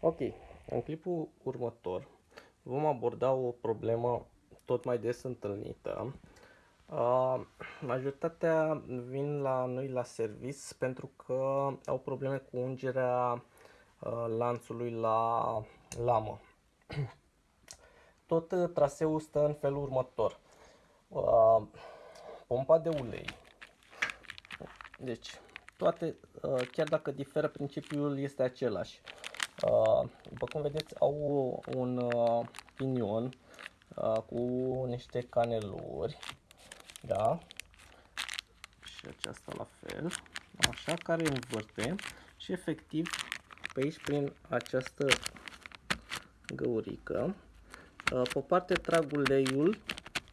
Ok, în clipul următor vom aborda o problemă tot mai des întâlnită. Uh, majoritatea vin la noi la service pentru că au probleme cu ungerea uh, lanțului la lamă. Tot uh, traseul stă în felul următor. Uh, pompa de ulei. Deci, toate, uh, chiar dacă diferă, principiul este același. Uh, după cum vedeți, au un uh, pinion cu niște caneluri, da? Și aceasta la fel, așa, care învârte și efectiv pe aici prin această găurică. Pe parte trag uleiul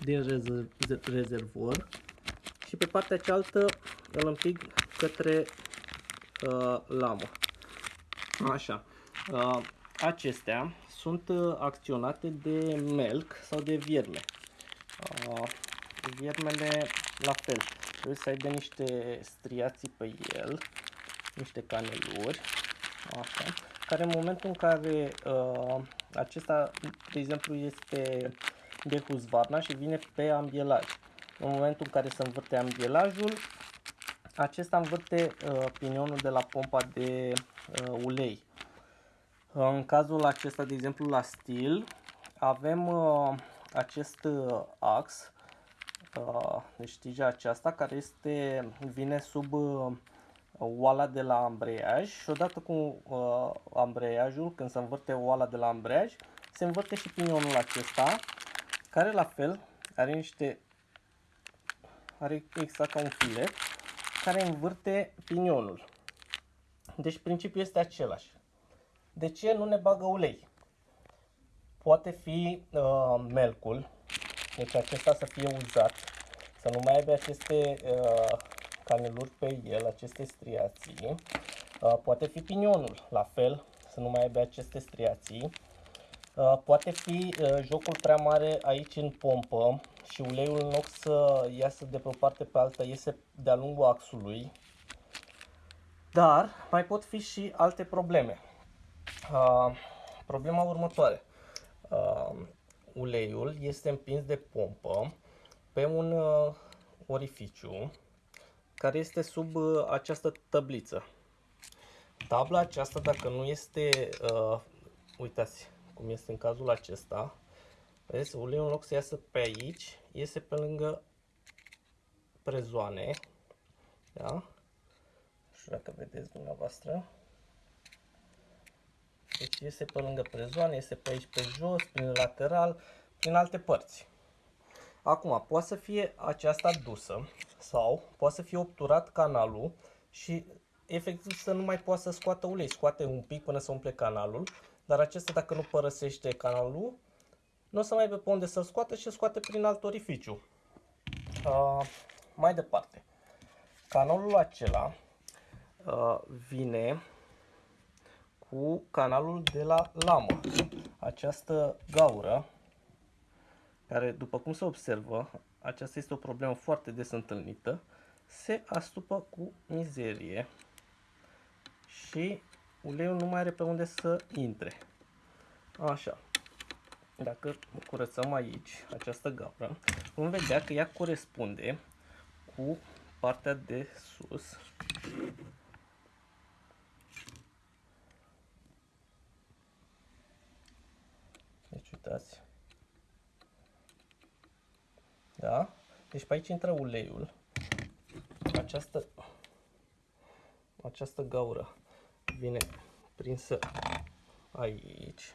din rezervor și pe partea cealaltă îl împing către uh, lamă. Așa. Uh, acestea sunt uh, acționate de melc sau de vierme. Uh, viermele la fel. Trebuie să aibă niște striații pe el, niște caneluri, așa, care în momentul în care uh, acesta, de exemplu, este de huzvarna și vine pe ambielaj. În momentul în care se învârte ambielajul, acesta învârte uh, pinionul de la pompa de uh, ulei. În cazul acesta, de exemplu, la stil, avem uh, acest uh, ax, uh, deci tija aceasta, care este, vine sub uh, oala de la ambreiaj și odată cu uh, ambreiajul, când se învârte oala de la ambreiaj, se învârte și pinionul acesta, care la fel are niște, are exact ca un filet, care învârte pinionul. Deci principiul este același. De ce nu ne bagă ulei? Poate fi uh, melcul, deci acesta să fie uzat, să nu mai aibă aceste uh, caneluri pe el, aceste striații. Uh, poate fi pinionul, la fel, să nu mai aibă aceste striații. Uh, poate fi uh, jocul prea mare aici în pompă și uleiul în loc să iasă de pe o parte pe alta, iese de-a lungul axului. Dar mai pot fi și alte probleme. Uh, problema următoare. Uh, uleiul este împins de pompă pe un uh, orificiu care este sub uh, această tabliță. Tabla aceasta, dacă nu este, uh, uitați cum este în cazul acesta, vedeți, uleiul în loc să iasă pe aici, iese pe lângă prezoane, da? Nu știu dacă vedeți dumneavoastră. Deci iese pe lângă prezoane, iese pe aici pe jos, prin lateral, prin alte părți. Acum, poate să fie aceasta dusă sau poate să fie obturat canalul și efectiv să nu mai poată să scoată ulei. Scoate un pic până să umple canalul, dar acesta dacă nu părăsește canalul, nu o să mai aibă pe unde să-l scoată și scoate prin alt orificiu. Uh, mai departe, canalul acela uh, vine cu canalul de la lamă. Această gaură, care după cum se observă, aceasta este o problemă foarte des întâlnită, se astupă cu mizerie și uleiul nu mai are pe unde să intre. Așa. Dacă curățăm aici această gaură, vom vedea că ea corespunde cu partea de sus uitați. Da? Deci pe aici intră uleiul. Această, această gaură vine prinsă aici.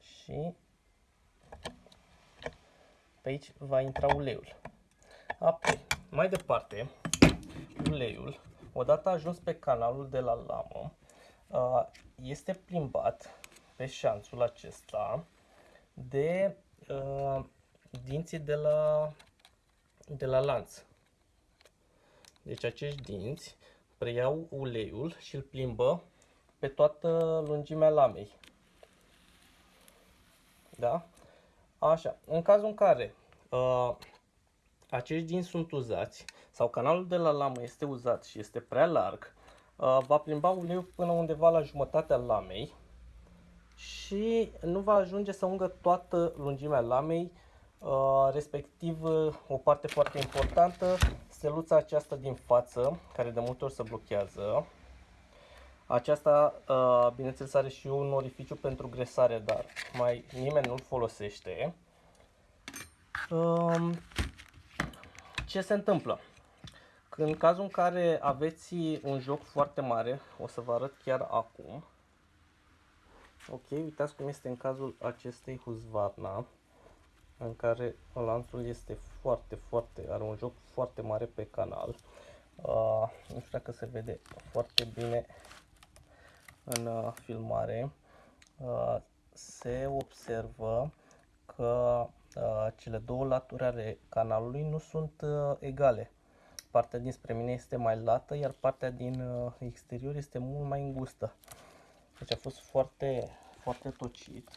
Și pe aici va intra uleiul. Apoi, mai departe, uleiul, odată ajuns pe canalul de la lamă, este plimbat pe șanțul acesta de uh, dinții de la, de la lanț. Deci acești dinți preiau uleiul și îl plimbă pe toată lungimea lamei. Da? Așa. În cazul în care uh, acești dinți sunt uzați sau canalul de la lamă este uzat și este prea larg, uh, va plimba uleiul până undeva la jumătatea lamei și nu va ajunge să ungă toată lungimea lamei, uh, respectiv uh, o parte foarte importantă, steluța aceasta din față, care de multe ori se blochează. Aceasta, uh, bineînțeles, are și un orificiu pentru gresare, dar mai nimeni nu-l folosește. Um, ce se întâmplă? În cazul în care aveți un joc foarte mare, o să vă arăt chiar acum. Ok, uitați cum este în cazul acestei Husqvarna, în care lanțul este foarte, foarte, are un joc foarte mare pe canal. Uh, nu știu dacă se vede foarte bine în uh, filmare. Uh, se observă că uh, cele două laturi ale canalului nu sunt uh, egale. Partea dinspre mine este mai lată, iar partea din uh, exterior este mult mai îngustă. Deci a fost foarte, foarte tocit.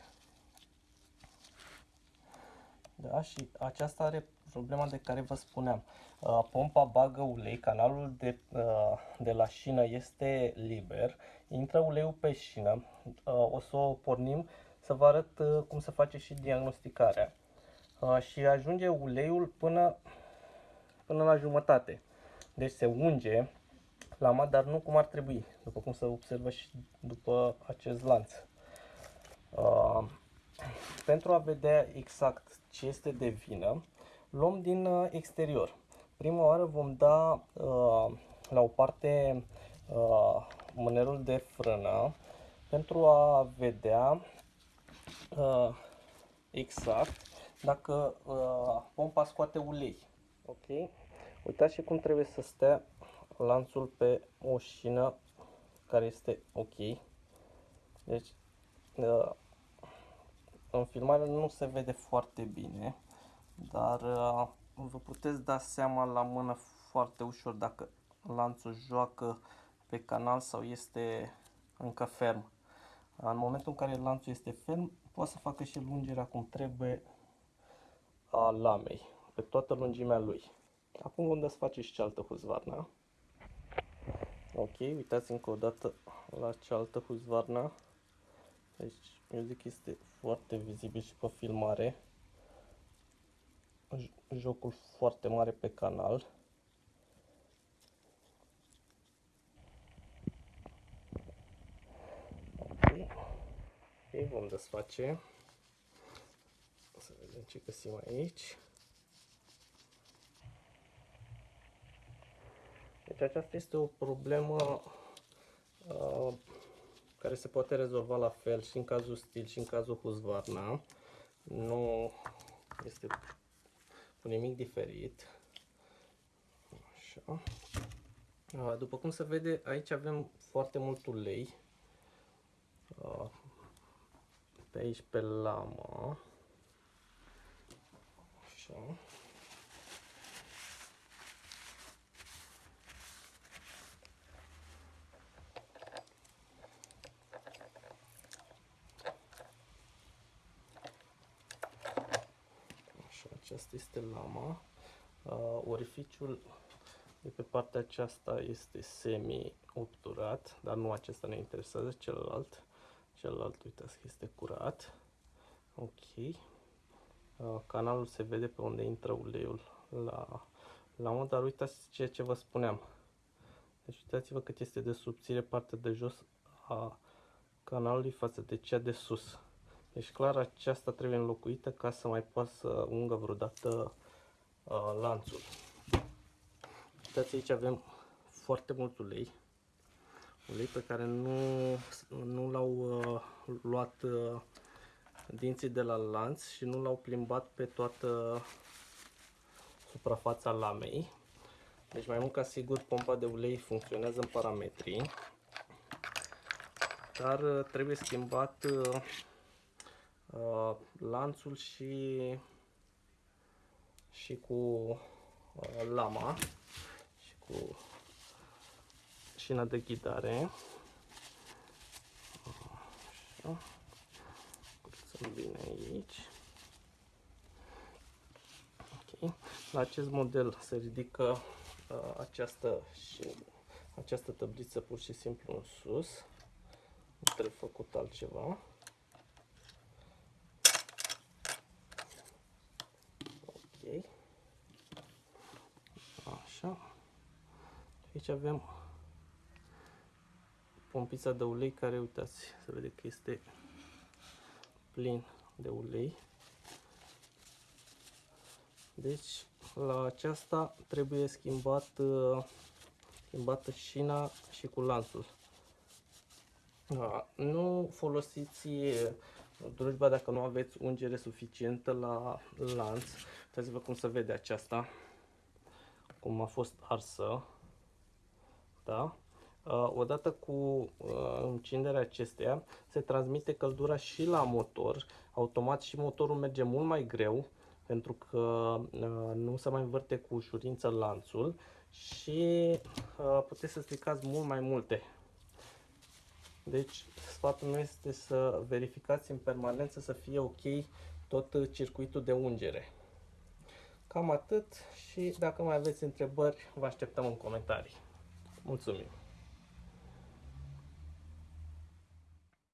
Da, și aceasta are problema de care vă spuneam. Uh, pompa bagă ulei, canalul de, uh, de la șină este liber, intră uleiul pe șină, uh, o să o pornim să vă arăt uh, cum se face și diagnosticarea. Uh, și ajunge uleiul până, până la jumătate. Deci se unge lama, dar nu cum ar trebui, după cum se observă și după acest lanț. Uh, pentru a vedea exact ce este de vină, luăm din uh, exterior. Prima oară vom da uh, la o parte uh, mânerul de frână pentru a vedea uh, exact dacă uh, pompa scoate ulei. Ok? Uitați și cum trebuie să stea lanțul pe o șină care este ok. Deci, uh, în filmare nu se vede foarte bine, dar uh, vă puteți da seama la mână foarte ușor dacă lanțul joacă pe canal sau este încă ferm. În momentul în care lanțul este ferm, poate să facă și lungerea cum trebuie a lamei, pe toată lungimea lui. Acum vom desface și cealaltă huzvarna. Ok, uitați încă o dată la cealaltă huzvarna. Deci, eu zic că este foarte vizibil și pe filmare. Jocul foarte mare pe canal. Ok, okay vom desface. Să vedem ce găsim aici. Deci aceasta este o problemă uh, care se poate rezolva la fel și în cazul stil și în cazul Husqvarna. Nu este cu nimic diferit. Așa. Uh, după cum se vede, aici avem foarte mult ulei. Uh, pe aici pe lamă. Așa. Aceasta este lama. Uh, orificiul de pe partea aceasta este semi-obturat, dar nu acesta ne interesează, celălalt. Celălalt, uitați că este curat. Ok. Uh, canalul se vede pe unde intră uleiul la lamă, dar uitați ceea ce vă spuneam. Deci uitați-vă cât este de subțire partea de jos a canalului față de cea de sus. Deci clar aceasta trebuie înlocuită ca să mai poată să ungă vreodată uh, lanțul. Uitați aici avem foarte mult ulei. Ulei pe care nu, nu l-au uh, luat uh, dinții de la lanț și nu l-au plimbat pe toată suprafața lamei. Deci mai mult ca sigur pompa de ulei funcționează în parametri. Dar uh, trebuie schimbat uh, uh, lanțul și, și cu uh, lama și cu șina de ghidare. Așa. Curățăm bine aici. Ok. La acest model se ridică uh, această și această tabliță pur și simplu în sus. Nu trebuie făcut altceva. Ok. Așa. Aici avem pompița de ulei care, uitați, se vede că este plin de ulei. Deci, la aceasta trebuie schimbat, uh, schimbată șina și cu lanțul. Nu folosiți uh, drujba dacă nu aveți ungere suficientă la lanț. Uitați-vă cum se vede aceasta, cum a fost arsă. Da? Uh, odată cu uh, încinderea acesteia se transmite căldura și la motor. Automat și motorul merge mult mai greu pentru că uh, nu se mai învârte cu ușurință lanțul și puteți să stricați mult mai multe. Deci sfatul meu este să verificați în permanență să fie ok tot circuitul de ungere. Cam atât și dacă mai aveți întrebări, vă așteptăm în comentarii. もうつ